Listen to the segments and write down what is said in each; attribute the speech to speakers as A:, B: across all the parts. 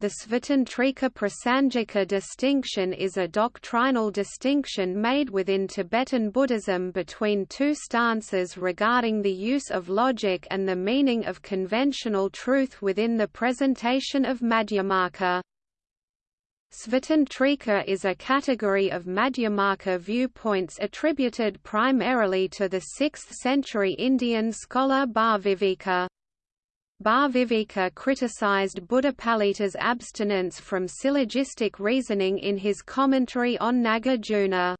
A: The Svatantrika Prasangika distinction is a doctrinal distinction made within Tibetan Buddhism between two stances regarding the use of logic and the meaning of conventional truth within the presentation of Madhyamaka. Svatantrika is a category of Madhyamaka viewpoints attributed primarily to the 6th century Indian scholar Bhaviveka. Bhaviveka criticized Buddhapalita's abstinence from syllogistic reasoning in his commentary on Nagarjuna.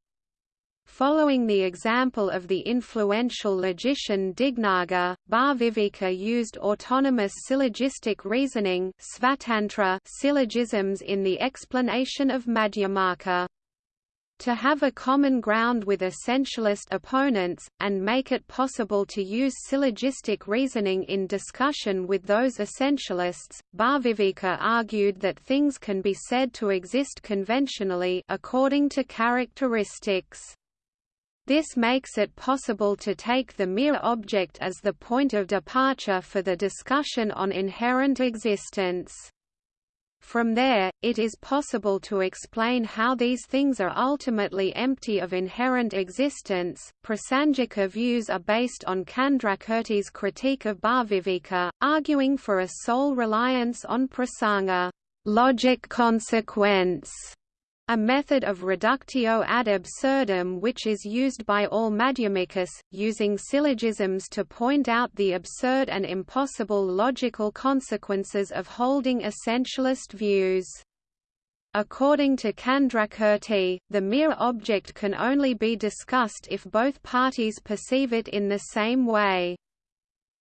A: Following the example of the influential logician Dignaga, Bhaviveka used autonomous syllogistic reasoning syllogisms in the explanation of Madhyamaka to have a common ground with essentialist opponents, and make it possible to use syllogistic reasoning in discussion with those essentialists. Bhaviveka argued that things can be said to exist conventionally according to characteristics. This makes it possible to take the mere object as the point of departure for the discussion on inherent existence. From there, it is possible to explain how these things are ultimately empty of inherent existence. Prasangika views are based on Candrakirti's critique of Bhaviveka, arguing for a sole reliance on prasanga, logic consequence, a method of reductio ad absurdum which is used by all Madhyamikas, using syllogisms to point out the absurd and impossible logical consequences of holding essentialist views. According to Candrakirti, the mere object can only be discussed if both parties perceive it in the same way.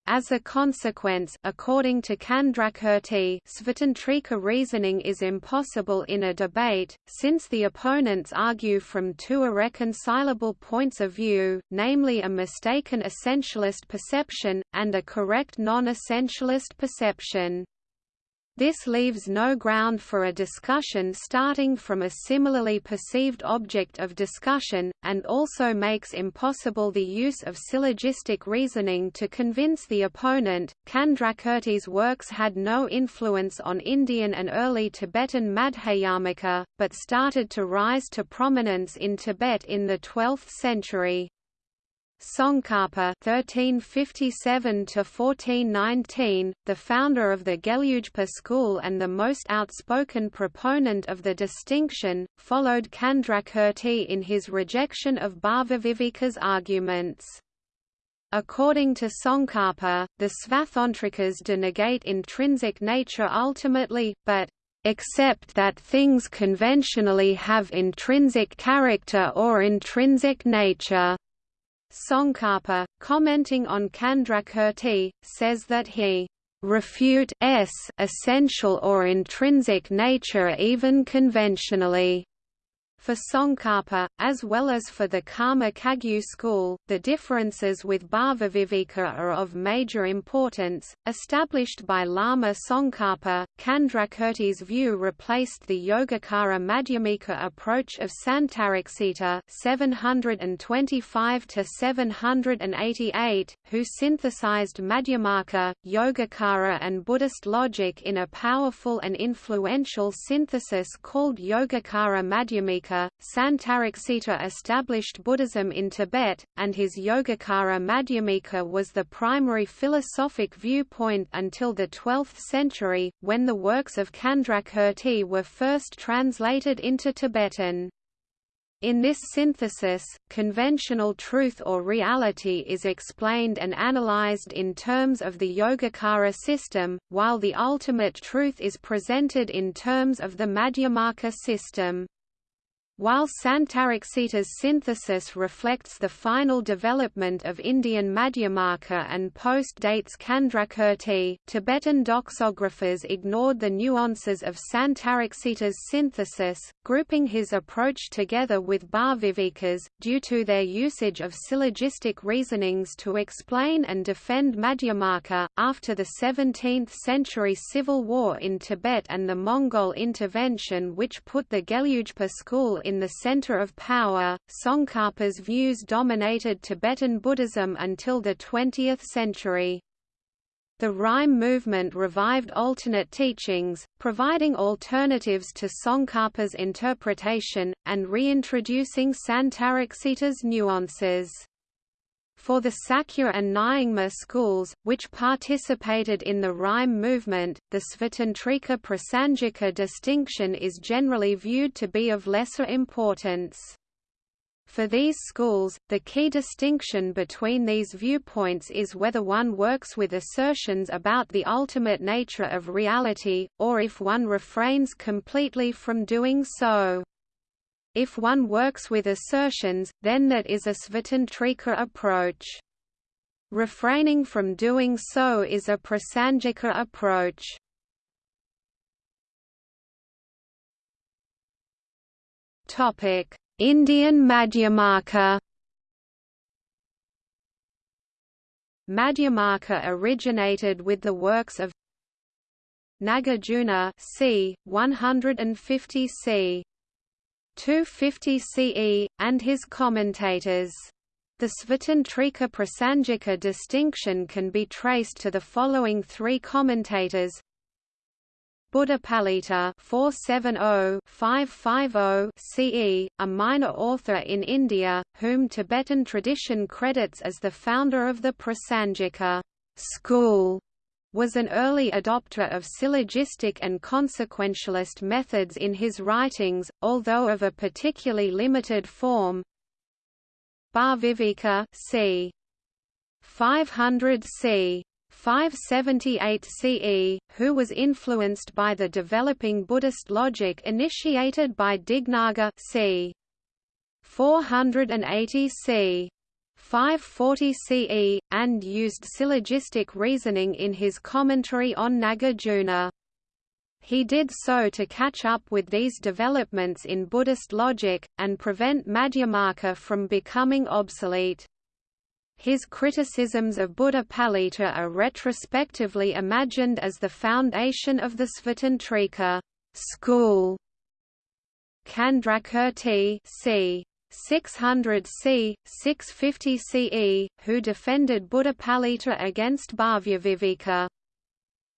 A: As a consequence, according to Candrakirti, Svatantrika reasoning is impossible in a debate, since the opponents argue from two irreconcilable points of view, namely a mistaken essentialist perception, and a correct non-essentialist perception. This leaves no ground for a discussion starting from a similarly perceived object of discussion, and also makes impossible the use of syllogistic reasoning to convince the opponent. Candrakirti's works had no influence on Indian and early Tibetan Madhyamaka, but started to rise to prominence in Tibet in the 12th century. Tsongkhapa (1357–1419), the founder of the Gelugpa school and the most outspoken proponent of the distinction, followed Candrakirti in his rejection of Bhaviveka's arguments. According to Tsongkhapa, the Svatantrikas denegate intrinsic nature ultimately, but except that things conventionally have intrinsic character or intrinsic nature. Tsongkhapa, commenting on Candrakirti, says that he refute s essential or intrinsic nature even conventionally. For Tsongkhapa, as well as for the Karma Kagyu school, the differences with Bhaviveka are of major importance. Established by Lama Tsongkhapa, Candrakirti's view replaced the Yogacara Madhyamika approach of Santaraksita (725–788), who synthesized Madhyamaka, Yogacara, and Buddhist logic in a powerful and influential synthesis called Yogacara Madhyamika Santaraksita established Buddhism in Tibet, and his Yogacara Madhyamika was the primary philosophic viewpoint until the 12th century, when the works of Candrakirti were first translated into Tibetan. In this synthesis, conventional truth or reality is explained and analyzed in terms of the Yogacara system, while the ultimate truth is presented in terms of the Madhyamaka system. While Santaraksita's synthesis reflects the final development of Indian Madhyamaka and post-dates Candrakirti, Tibetan doxographers ignored the nuances of Santaraksita's synthesis, grouping his approach together with Bhaviveka's, due to their usage of syllogistic reasonings to explain and defend Madhyamaka. After the 17th century civil war in Tibet and the Mongol intervention which put the Gelugpa school in the center of power, Tsongkhapa's views dominated Tibetan Buddhism until the 20th century. The Rimé movement revived alternate teachings, providing alternatives to Tsongkhapa's interpretation, and reintroducing Santaraksita's nuances. For the Sakya and Nyingma schools, which participated in the Rimé movement, the Svatantrika Prasangika distinction is generally viewed to be of lesser importance. For these schools, the key distinction between these viewpoints is whether one works with assertions about the ultimate nature of reality, or if one refrains completely from doing so. If one works with assertions, then that is a Svatantrika approach. Refraining from doing so is a Prasangika approach. Indian Madhyamaka Madhyamaka originated with the works of Nagarjuna c. 150 c. 250 CE, and his commentators. The Svatantrika Prasangika distinction can be traced to the following three commentators Buddhapalita 470-550 CE, a minor author in India, whom Tibetan tradition credits as the founder of the Prasangika school, was an early adopter of syllogistic and consequentialist methods in his writings, although of a particularly limited form. Bhaviveka c. 500 c. 578 CE, who was influenced by the developing Buddhist logic initiated by Dignaga c. 480 c. 540 CE, and used syllogistic reasoning in his commentary on Nagarjuna. He did so to catch up with these developments in Buddhist logic, and prevent Madhyamaka from becoming obsolete. His criticisms of Buddha Buddhapalita are retrospectively imagined as the foundation of the Svatantrika school. Candrakirti c. 600 c. 650 CE, who defended Buddhapalita against Bhavyaviveka.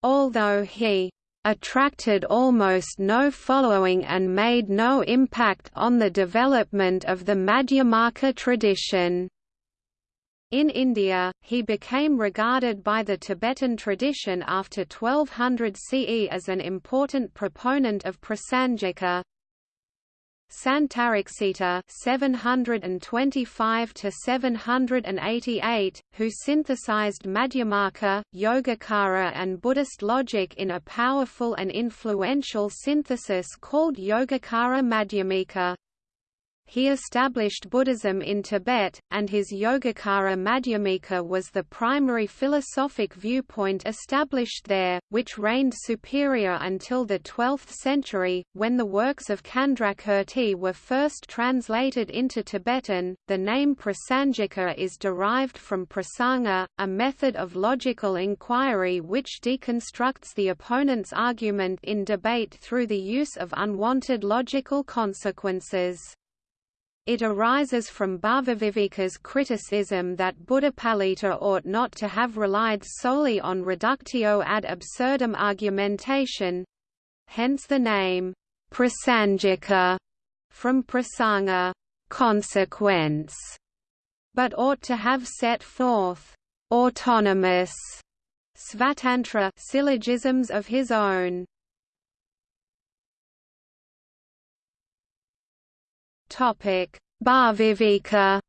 A: Although he attracted almost no following and made no impact on the development of the Madhyamaka tradition. In India, he became regarded by the Tibetan tradition after 1200 CE as an important proponent of Prasangika. Santaraksita 725 to 788, who synthesized Madhyamaka, Yogacara and Buddhist logic in a powerful and influential synthesis called Yogacara Madhyamika. He established Buddhism in Tibet, and his Yogacara Madhyamika was the primary philosophic viewpoint established there, which reigned superior until the 12th century, when the works of Candrakirti were first translated into Tibetan. The name Prasangika is derived from prasanga, a method of logical inquiry which deconstructs the opponent's argument in debate through the use of unwanted logical consequences. It arises from Bhavaviveka's criticism that Buddhapalita ought not to have relied solely on reductio ad absurdum argumentation hence the name, Prasangika, from prasanga consequence, but ought to have set forth autonomous svatantra syllogisms of his own. Topic: Bhaviveka.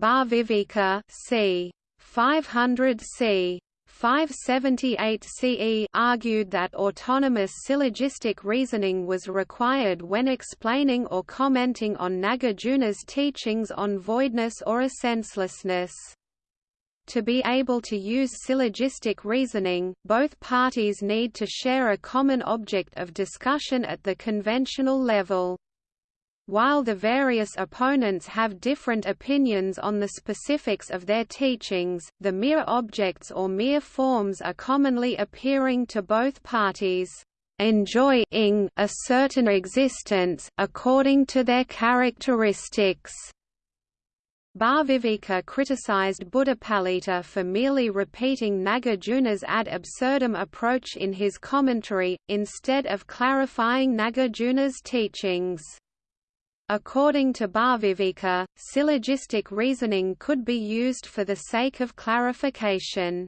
A: Bhaviveka, c. 500 c. 578 CE argued that autonomous syllogistic reasoning was required when explaining or commenting on Nagarjuna's teachings on voidness or essencelessness. To be able to use syllogistic reasoning, both parties need to share a common object of discussion at the conventional level. While the various opponents have different opinions on the specifics of their teachings, the mere objects or mere forms are commonly appearing to both parties, enjoying a certain existence, according to their characteristics. Bhaviveka criticized Buddhapalita for merely repeating Nagarjuna's ad absurdum approach in his commentary, instead of clarifying Nagarjuna's teachings. According to Bhaviveka, syllogistic reasoning could be used for the sake of clarification.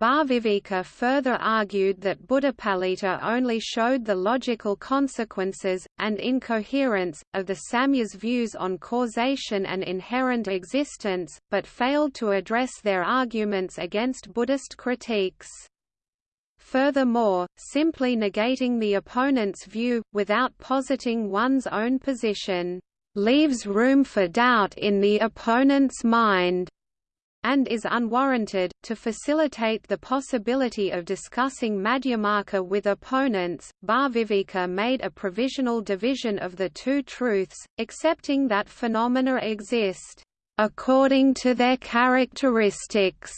A: Bhaviveka further argued that Buddhapalita only showed the logical consequences, and incoherence, of the Samkhya's views on causation and inherent existence, but failed to address their arguments against Buddhist critiques. Furthermore, simply negating the opponent's view, without positing one's own position, leaves room for doubt in the opponent's mind and is unwarranted. To facilitate the possibility of discussing Madhyamaka with opponents, Bhaviveka made a provisional division of the two truths, accepting that phenomena exist according to their characteristics.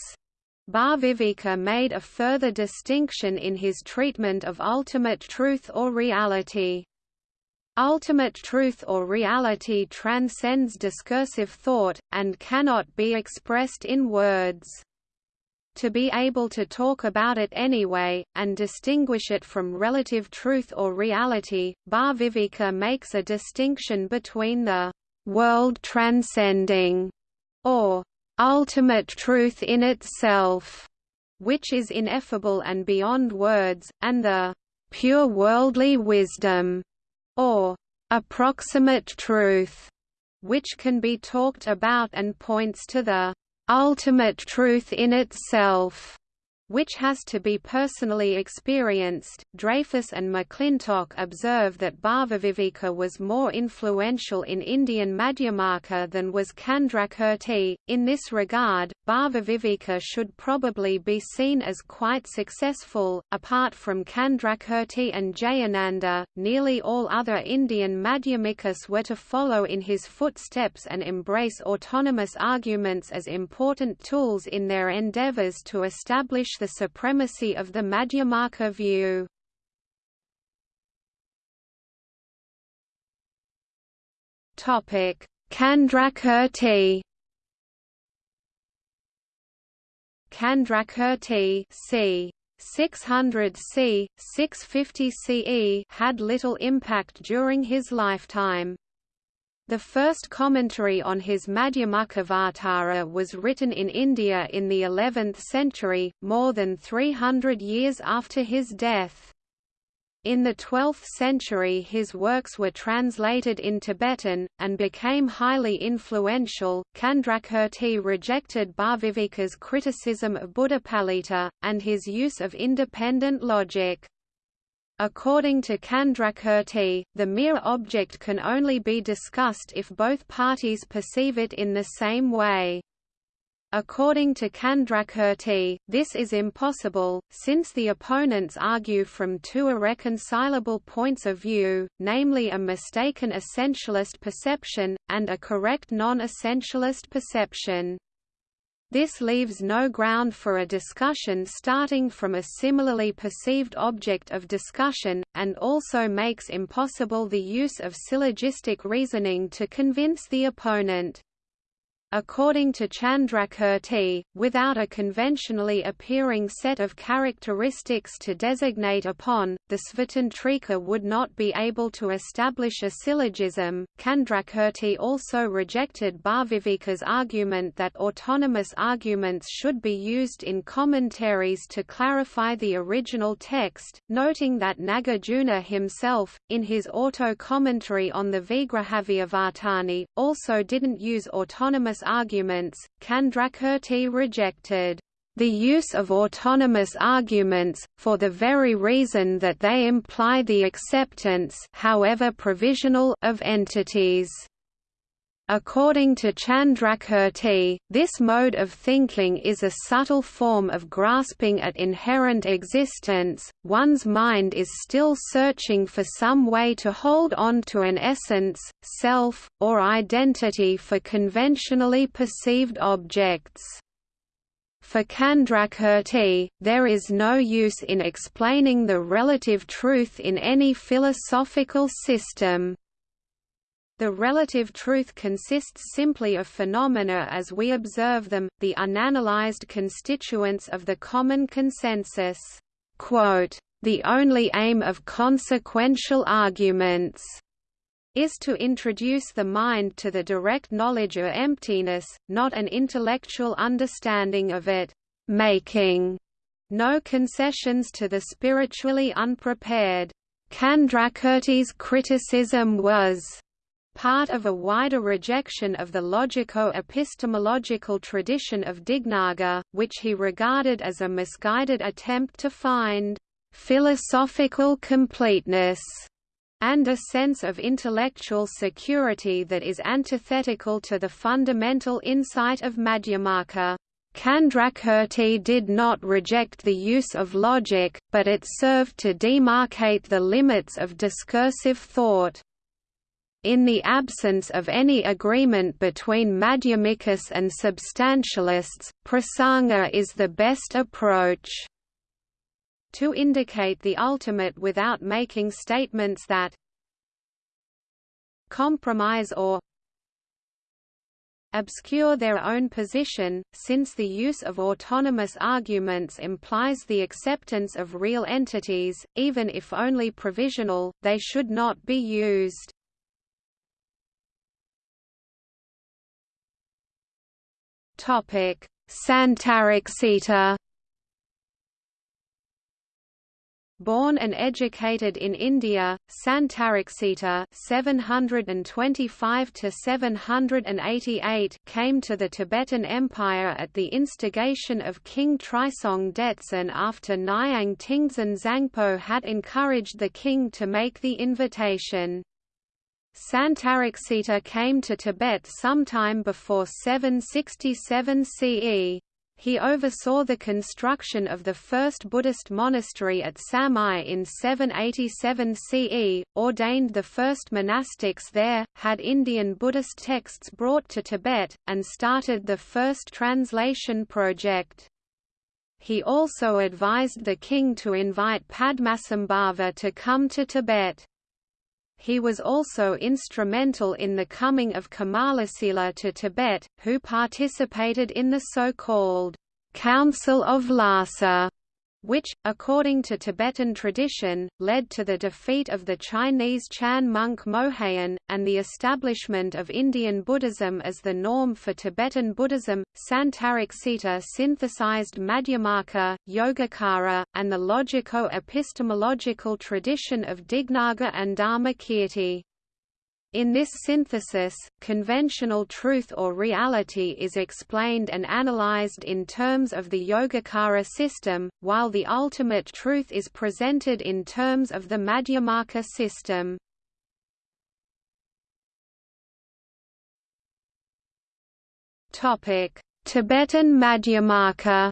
A: Bhaviveka made a further distinction in his treatment of ultimate truth or reality. Ultimate truth or reality transcends discursive thought, and cannot be expressed in words. To be able to talk about it anyway, and distinguish it from relative truth or reality, Bhaviveka makes a distinction between the world-transcending, or ultimate truth in itself, which is ineffable and beyond words, and the pure worldly wisdom, or approximate truth, which can be talked about and points to the ultimate truth in itself which has to be personally experienced. Dreyfus and McClintock observe that Bhaviveka was more influential in Indian Madhyamaka than was Candrakirti. In this regard, Bhaviveka should probably be seen as quite successful. Apart from Candrakirti and Jayananda, nearly all other Indian Madhyamikas were to follow in his footsteps and embrace autonomous arguments as important tools in their endeavors to establish the supremacy of the Madhyamaka view. Candrakirti Candrakirti c. 600 c. 650 CE had little impact during his lifetime. The first commentary on his Madhyamakavatara was written in India in the 11th century, more than 300 years after his death. In the 12th century his works were translated in Tibetan, and became highly influential. Candrakirti rejected Bhaviveka's criticism of Buddhapalita, and his use of independent logic. According to Candrakirti, the mere object can only be discussed if both parties perceive it in the same way. According to Candrakirti, this is impossible, since the opponents argue from two irreconcilable points of view, namely a mistaken essentialist perception, and a correct non-essentialist perception. This leaves no ground for a discussion starting from a similarly perceived object of discussion, and also makes impossible the use of syllogistic reasoning to convince the opponent. According to Chandrakirti, without a conventionally appearing set of characteristics to designate upon, the Svatantrika would not be able to establish a syllogism. Chandrakirti also rejected Bhaviveka's argument that autonomous arguments should be used in commentaries to clarify the original text, noting that Nagarjuna himself, in his auto-commentary on the Vigrahavyavartani, also didn't use autonomous arguments, Candrakirti rejected the use of autonomous arguments, for the very reason that they imply the acceptance however provisional of entities. According to Chandrakirti, this mode of thinking is a subtle form of grasping at inherent existence, one's mind is still searching for some way to hold on to an essence, self, or identity for conventionally perceived objects. For Chandrakirti, there is no use in explaining the relative truth in any philosophical system. The relative truth consists simply of phenomena as we observe them, the unanalyzed constituents of the common consensus. The only aim of consequential arguments is to introduce the mind to the direct knowledge of emptiness, not an intellectual understanding of it, making no concessions to the spiritually unprepared. Candrakirti's criticism was part of a wider rejection of the logico-epistemological tradition of Dignaga, which he regarded as a misguided attempt to find philosophical completeness and a sense of intellectual security that is antithetical to the fundamental insight of Madhyamaka. Candrakirti did not reject the use of logic, but it served to demarcate the limits of discursive thought. In the absence of any agreement between Madhyamikas and substantialists, prasanga is the best approach to indicate the ultimate without making statements that compromise or obscure their own position, since the use of autonomous arguments implies the acceptance of real entities, even if only provisional, they should not be used. Topic: Santaraksita. Born and educated in India, Santaraksita (725–788) came to the Tibetan Empire at the instigation of King Trisong Detsen after Nyang Tingzan Zangpo had encouraged the king to make the invitation. Santaraksita came to Tibet sometime before 767 CE. He oversaw the construction of the first Buddhist monastery at Samye in 787 CE, ordained the first monastics there, had Indian Buddhist texts brought to Tibet, and started the first translation project. He also advised the king to invite Padmasambhava to come to Tibet. He was also instrumental in the coming of Kamalasila to Tibet, who participated in the so-called Council of Lhasa, which, according to Tibetan tradition, led to the defeat of the Chinese Chan monk Moheyan, and the establishment of Indian Buddhism as the norm for Tibetan Buddhism. Santaraksita synthesized Madhyamaka, Yogacara, and the logico-epistemological tradition of Dignaga and Dharmakirti. In this synthesis, conventional truth or reality is explained and analyzed in terms of the Yogacara system, while the ultimate truth is presented in terms of the Madhyamaka system. Tibetan Madhyamaka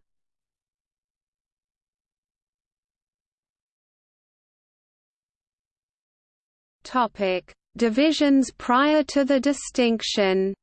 A: Topic Divisions prior to the distinction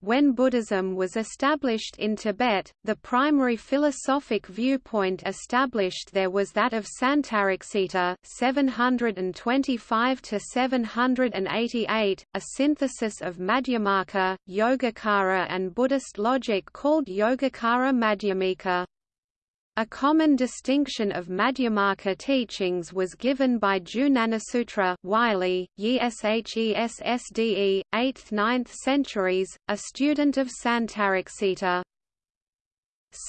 A: When Buddhism was established in Tibet, the primary philosophic viewpoint established there was that of Santaraksita 725 788, a synthesis of Madhyamaka, Yogacara and Buddhist logic called Yogacara Madhyamika. A common distinction of Madhyamaka teachings was given by Jnanasutra Wylie, Yeshessde, 8th–9th centuries, a student of Santaraksita.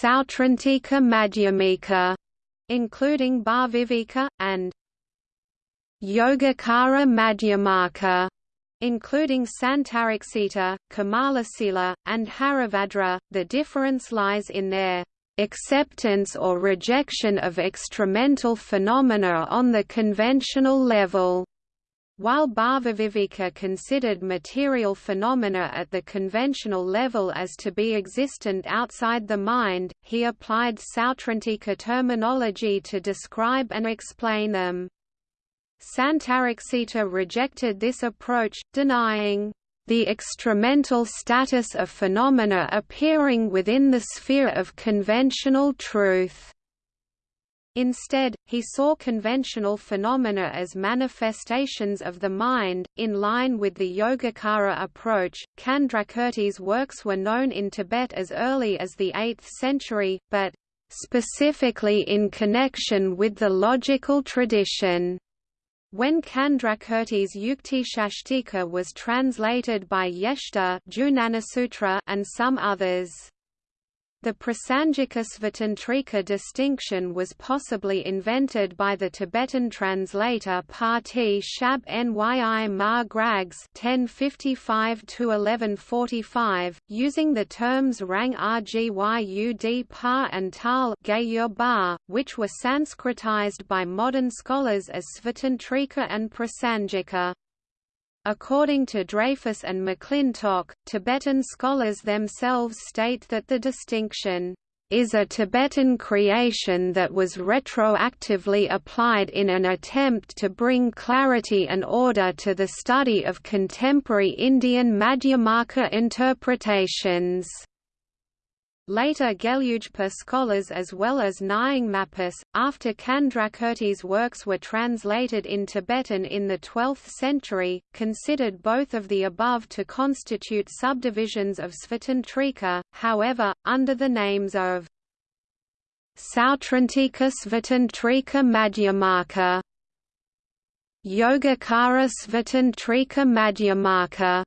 A: Sautrantika Madhyamika, including Bhaviveka, and Yogacara Madhyamaka, including Santaraksita, Kamalasila, and Haribhadra. The difference lies in their acceptance or rejection of extramental phenomena on the conventional level. While Bhavaviveka considered material phenomena at the conventional level as to be existent outside the mind, he applied Sautrantika terminology to describe and explain them. Santaraksita rejected this approach, denying the extramental status of phenomena appearing within the sphere of conventional truth. Instead, he saw conventional phenomena as manifestations of the mind. In line with the Yogacara approach, Candrakirti's works were known in Tibet as early as the 8th century, but specifically in connection with the logical tradition. When Candrakirti's Yuktishashtika was translated by Yeshta and some others. The Prasangika Svatantrika distinction was possibly invented by the Tibetan translator Pati Shab Nyi Ma Grags (1055–1145), using the terms Rang Rgyud Pa and Tal which were Sanskritized by modern scholars as Svatantrika and Prasangika. According to Dreyfus and McClintock, Tibetan scholars themselves state that the distinction is a Tibetan creation that was retroactively applied in an attempt to bring clarity and order to the study of contemporary Indian Madhyamaka interpretations. Later Gelugpa scholars as well as Nyingmapis, after Candrakirti's works were translated in Tibetan in the 12th century, considered both of the above to constitute subdivisions of Svatantrika, however, under the names of Sautrantika Svatantrika Madhyamaka Yogacara Svatantrika Madhyamaka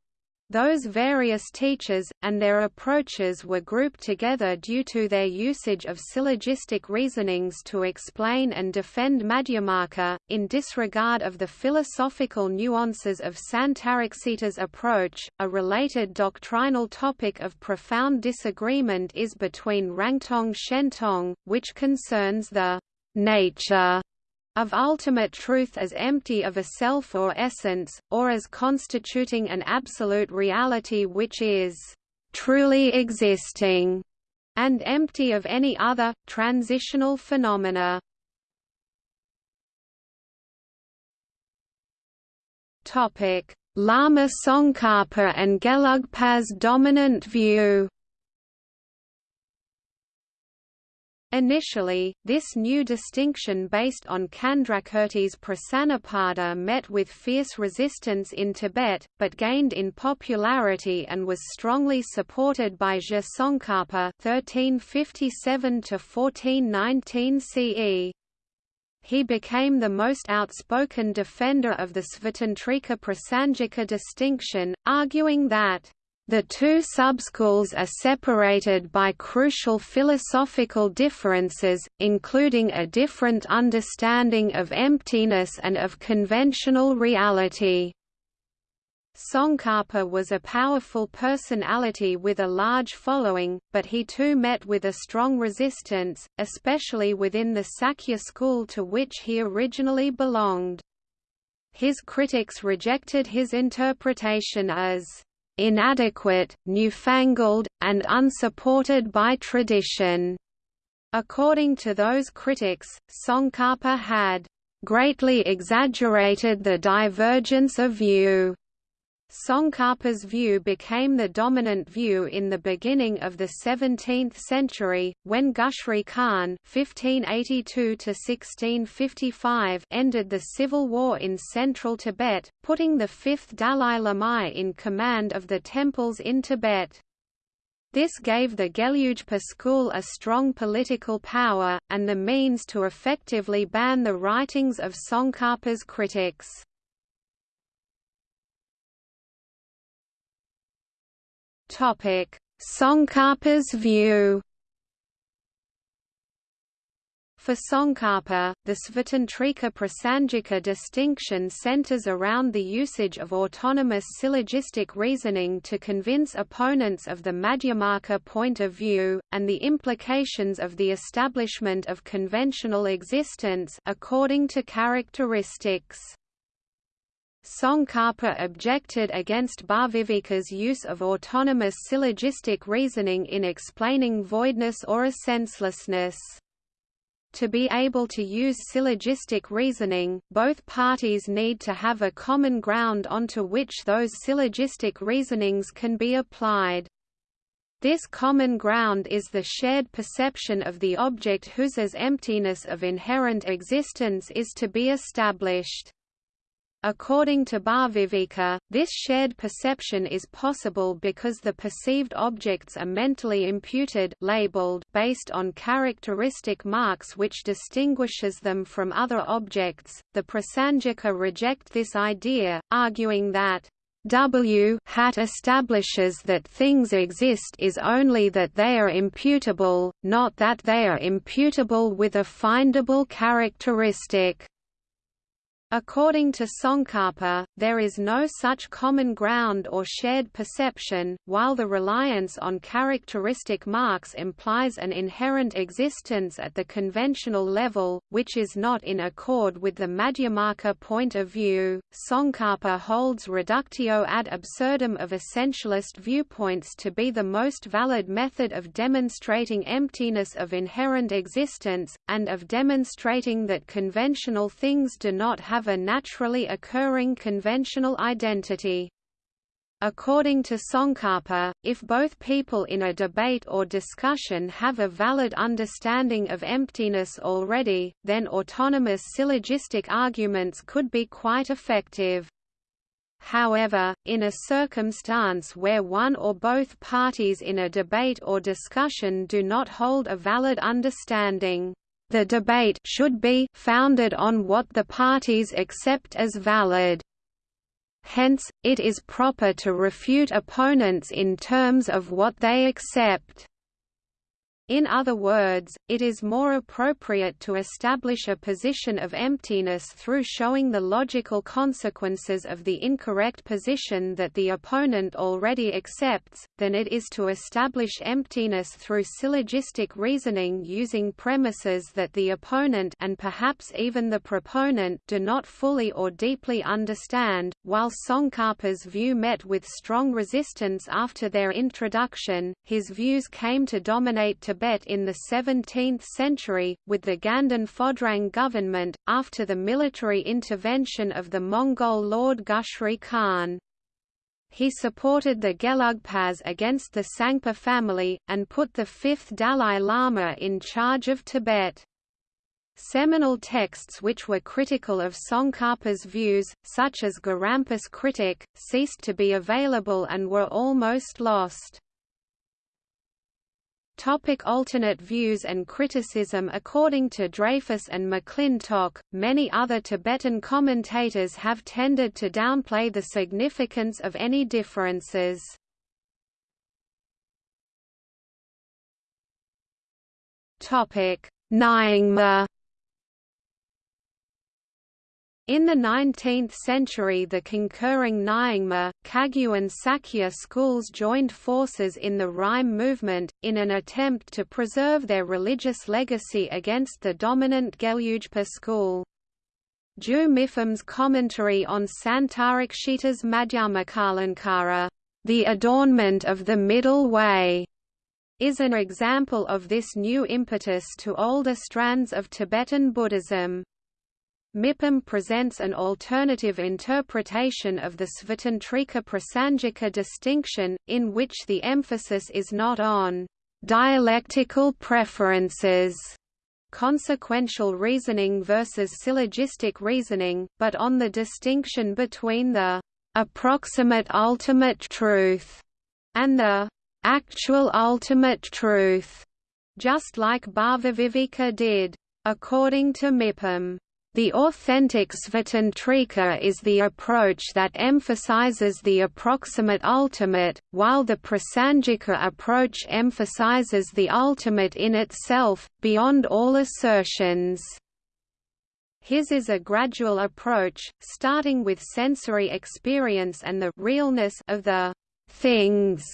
A: those various teachers, and their approaches were grouped together due to their usage of syllogistic reasonings to explain and defend Madhyamaka, in disregard of the philosophical nuances of Santaraksita's approach. A related doctrinal topic of profound disagreement is between Rangtong Shentong, which concerns the nature of ultimate truth as empty of a self or essence, or as constituting an absolute reality which is truly existing, and empty of any other, transitional phenomena. Lama Tsongkhapa and Gelugpa's dominant view Initially, this new distinction based on Candrakirti's Prasannapada met with fierce resistance in Tibet, but gained in popularity and was strongly supported by (1357–1419 CE). He became the most outspoken defender of the Svatantrika Prasangika distinction, arguing that the two subschools are separated by crucial philosophical differences, including a different understanding of emptiness and of conventional reality. Tsongkhapa was a powerful personality with a large following, but he too met with a strong resistance, especially within the Sakya school to which he originally belonged. His critics rejected his interpretation as inadequate, newfangled, and unsupported by tradition. According to those critics, Tsongkhapa had greatly exaggerated the divergence of view Tsongkhapa's view became the dominant view in the beginning of the 17th century, when Gushri Khan (1582–1655) ended the civil war in central Tibet, putting the fifth Dalai Lama in command of the temples in Tibet. This gave the Gelugpa school a strong political power, and the means to effectively ban the writings of Tsongkhapa's critics. Tsongkhapa's view. For Tsongkhapa, the Svatantrika Prasangika distinction centers around the usage of autonomous syllogistic reasoning to convince opponents of the Madhyamaka point of view, and the implications of the establishment of conventional existence according to characteristics. Tsongkhapa objected against Bhaviveka's use of autonomous syllogistic reasoning in explaining voidness or essencelessness. To be able to use syllogistic reasoning, both parties need to have a common ground onto which those syllogistic reasonings can be applied. This common ground is the shared perception of the object whose emptiness of inherent existence is to be established. According to Bhaviveka, this shared perception is possible because the perceived objects are mentally imputed labeled based on characteristic marks which distinguishes them from other objects. The Prasangika reject this idea, arguing that W hat establishes that things exist is only that they are imputable, not that they are imputable with a findable characteristic. According to Tsongkhapa, there is no such common ground or shared perception, while the reliance on characteristic marks implies an inherent existence at the conventional level, which is not in accord with the Madhyamaka point of view. Tsongkhapa holds reductio ad absurdum of essentialist viewpoints to be the most valid method of demonstrating emptiness of inherent existence, and of demonstrating that conventional things do not have have a naturally occurring conventional identity. According to Tsongkhapa, if both people in a debate or discussion have a valid understanding of emptiness already, then autonomous syllogistic arguments could be quite effective. However, in a circumstance where one or both parties in a debate or discussion do not hold a valid understanding, the debate should be founded on what the parties accept as valid. Hence, it is proper to refute opponents in terms of what they accept. In other words, it is more appropriate to establish a position of emptiness through showing the logical consequences of the incorrect position that the opponent already accepts, than it is to establish emptiness through syllogistic reasoning using premises that the opponent and perhaps even the proponent do not fully or deeply understand. While Tsongkhapa's view met with strong resistance after their introduction, his views came to dominate Tibet Tibet in the 17th century, with the Ganden Phodrang government, after the military intervention of the Mongol Lord Gushri Khan. He supported the Gelugpas against the Tsangpa family, and put the fifth Dalai Lama in charge of Tibet. Seminal texts which were critical of Tsongkhapa's views, such as Gorampa's Critic, ceased to be available and were almost lost. Topic alternate views and criticism According to Dreyfus and McClintock, many other Tibetan commentators have tended to downplay the significance of any differences. Nyingma in the 19th century the concurring Nyingma, Kagyu and Sakya schools joined forces in the Rimé movement, in an attempt to preserve their religious legacy against the dominant Gelugpa school. Ju Mipham's commentary on Santaraksita's Madhyamakalankara, the adornment of the middle way, is an example of this new impetus to older strands of Tibetan Buddhism. Mipham presents an alternative interpretation of the Svatantrika Prasangika distinction, in which the emphasis is not on dialectical preferences consequential reasoning versus syllogistic reasoning, but on the distinction between the approximate ultimate truth and the actual ultimate truth, just like Bhavaviveka did. According to Mipham, the authentic Svatantrika is the approach that emphasizes the approximate ultimate, while the Prasangika approach emphasizes the ultimate in itself, beyond all assertions. His is a gradual approach, starting with sensory experience and the realness of the things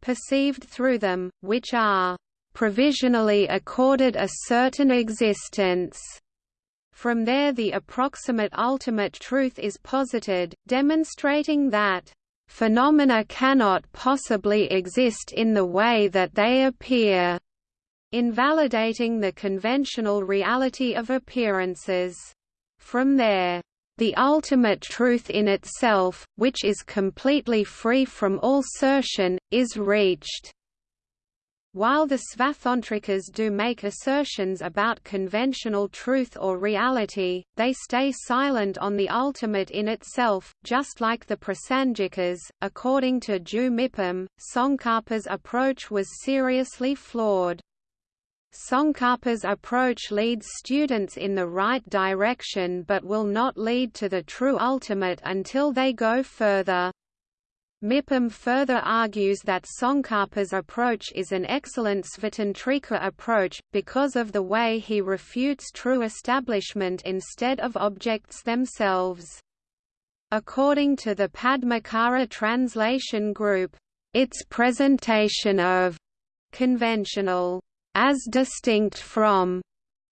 A: perceived through them, which are provisionally accorded a certain existence from there the approximate ultimate truth is posited, demonstrating that phenomena cannot possibly exist in the way that they appear, invalidating the conventional reality of appearances. From there, the ultimate truth in itself, which is completely free from all assertion, is reached. While the Svatantrikas do make assertions about conventional truth or reality, they stay silent on the ultimate in itself, just like the Prasangikas. According to Ju Mipham, Tsongkhapa's approach was seriously flawed. Tsongkhapa's approach leads students in the right direction but will not lead to the true ultimate until they go further. Mipham further argues that Tsongkhapa's approach is an excellent Svatantrika approach, because of the way he refutes true establishment instead of objects themselves. According to the Padmakara translation group, its presentation of conventional as distinct from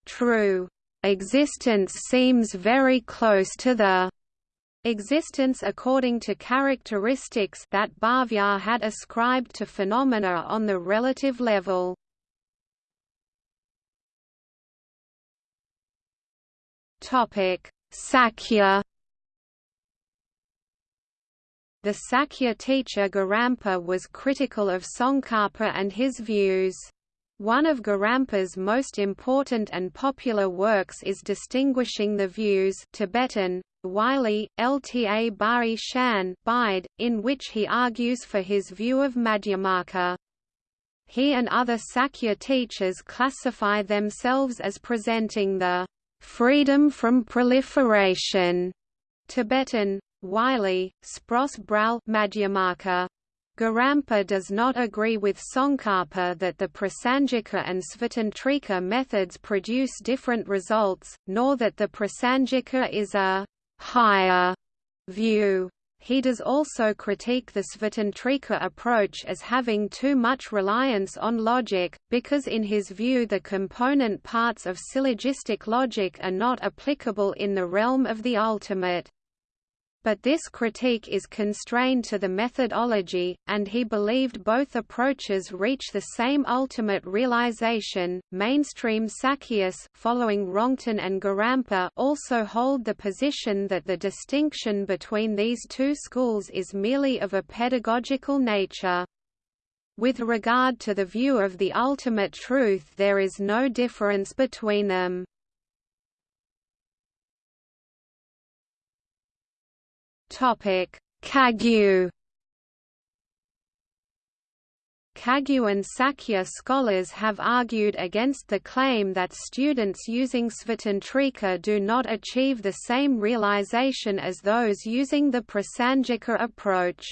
A: true existence seems very close to the Existence according to characteristics that Bhavya had ascribed to phenomena on the relative level. Sakya. The Sakya teacher Gorampa was critical of Tsongkhapa and his views. One of Gorampa's most important and popular works is distinguishing the views Tibetan, Wylie, Lta Bari Shan Bide, in which he argues for his view of Madhyamaka. He and other Sakya teachers classify themselves as presenting the freedom from proliferation Tibetan, Wylie, Spross Bral Madhyamaka. Gorampa does not agree with Tsongkhapa that the Prasangika and Svatantrika methods produce different results, nor that the Prasangika is a higher view. He does also critique the Svatantrika approach as having too much reliance on logic, because in his view the component parts of syllogistic logic are not applicable in the realm of the ultimate but this critique is constrained to the methodology, and he believed both approaches reach the same ultimate realization. Mainstream Sakyas following Rongtön and Gorampa also hold the position that the distinction between these two schools is merely of a pedagogical nature. With regard to the view of the ultimate truth there is no difference between them. Topic: Kagyu. Kagyu and Sakya scholars have argued against the claim that students using Svatantrika do not achieve the same realization as those using the Prasangika approach.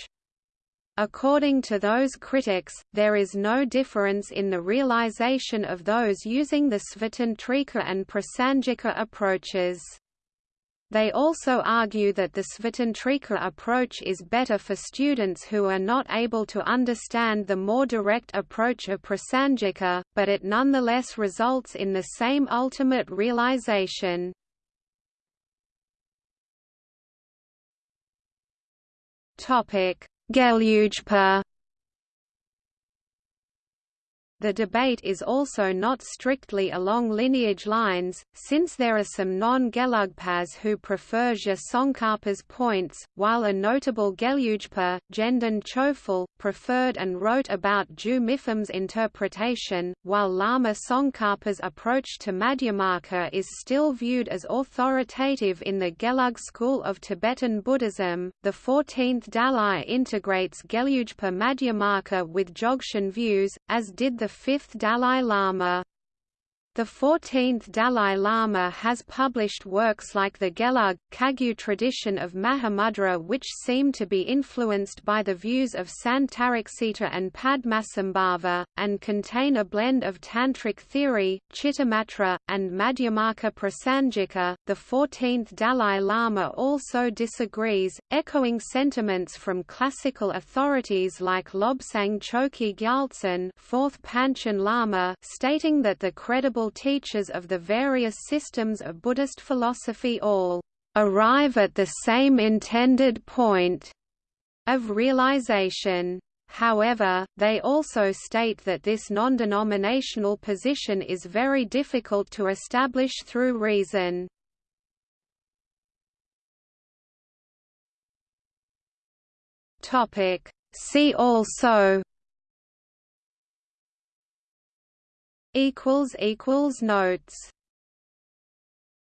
A: According to those critics, there is no difference in the realization of those using the Svatantrika and Prasangika approaches. They also argue that the Svatantrika approach is better for students who are not able to understand the more direct approach of Prasangika, but it nonetheless results in the same ultimate realization. Gelugpa the debate is also not strictly along lineage lines, since there are some non-Gelugpas who prefer Je points, while a notable Gelugpa, Gendün Chöphel, preferred and wrote about Ju Mipham's interpretation, while Lama Tsongkhapa's approach to Madhyamaka is still viewed as authoritative in the Gelug school of Tibetan Buddhism. The 14th Dalai integrates Gelugpa Madhyamaka with Dzogchen views, as did the fifth Dalai Lama. The 14th Dalai Lama has published works like the Gelug, Kagyu tradition of Mahamudra which seem to be influenced by the views of Santaraksita and Padmasambhava, and contain a blend of Tantric theory, Chittamatra, and Madhyamaka Prasangika. The 14th Dalai Lama also disagrees, echoing sentiments from classical authorities like Lobsang Chökyi Gyaltsen 4th Panchen Lama stating that the credible teachers of the various systems of Buddhist philosophy all arrive at the same intended point of realization. However, they also state that this non-denominational position is very difficult to establish through reason. See also Notes